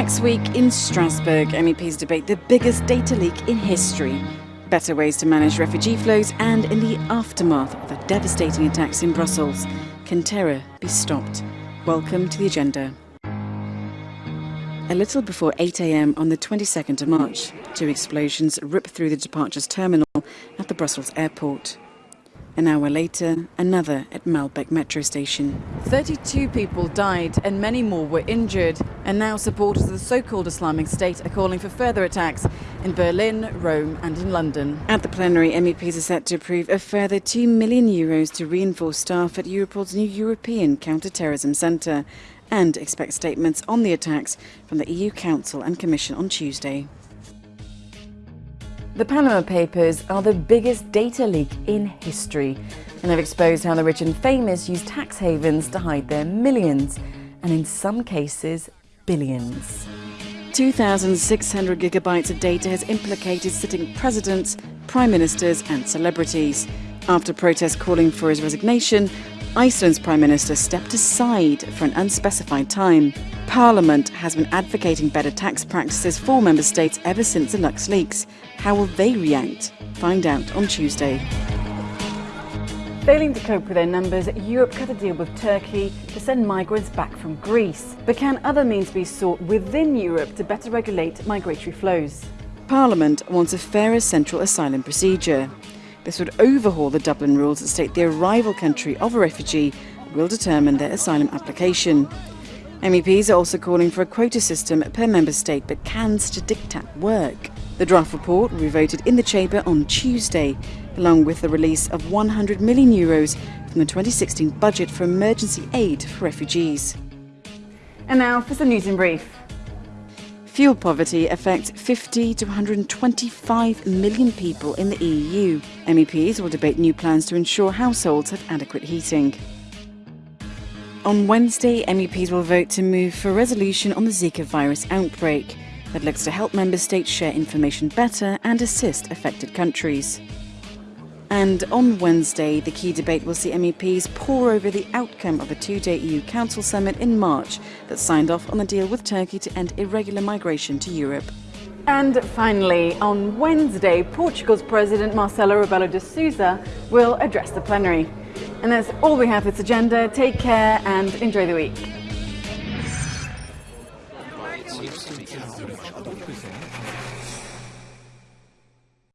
Next week in Strasbourg, MEPs debate the biggest data leak in history, better ways to manage refugee flows, and in the aftermath of the devastating attacks in Brussels, can terror be stopped? Welcome to the agenda. A little before 8 a.m. on the 22nd of March, two explosions ripped through the departures terminal at the Brussels airport. An hour later, another at Maelbeek metro station. 32 people died and many more were injured. And now supporters of the so-called Islamic State are calling for further attacks in Berlin, Rome and in London. At the plenary, MEPs are set to approve a further 2 million euros to reinforce staff at Europol's new European counter-terrorism centre and expect statements on the attacks from the EU Council and Commission on Tuesday. The Panama Papers are the biggest data leak in history and have exposed how the rich and famous use tax havens to hide their millions and in some cases billions. 2,600 gigabytes of data has implicated sitting presidents, prime ministers and celebrities. After protests calling for his resignation, Iceland's Prime Minister stepped aside for an unspecified time. Parliament has been advocating better tax practices for member states ever since the LuxLeaks. How will they react? Find out on Tuesday. Failing to cope with their numbers, Europe cut a deal with Turkey to send migrants back from Greece. But can other means be sought within Europe to better regulate migratory flows? Parliament wants a fairer central asylum procedure. This would overhaul the Dublin rules that state the arrival country of a refugee will determine their asylum application. MEPs are also calling for a quota system per member state, but can such a diktat work? The draft report will be voted in the Chamber on Tuesday, along with the release of 100 million euros from the 2016 budget for emergency aid for refugees. And now for some news in brief. Fuel poverty affects 50 to 125 million people in the EU. MEPs will debate new plans to ensure households have adequate heating. On Wednesday, MEPs will vote to move for a resolution on the Zika virus outbreak that looks to help member states share information better and assist affected countries. And on Wednesday, the key debate will see MEPs pore over the outcome of a two day EU Council summit in March that signed off on the deal with Turkey to end irregular migration to Europe. And finally, on Wednesday, Portugal's President Marcelo Rebelo de Sousa will address the plenary. And that's all we have for this agenda. Take care and enjoy the week.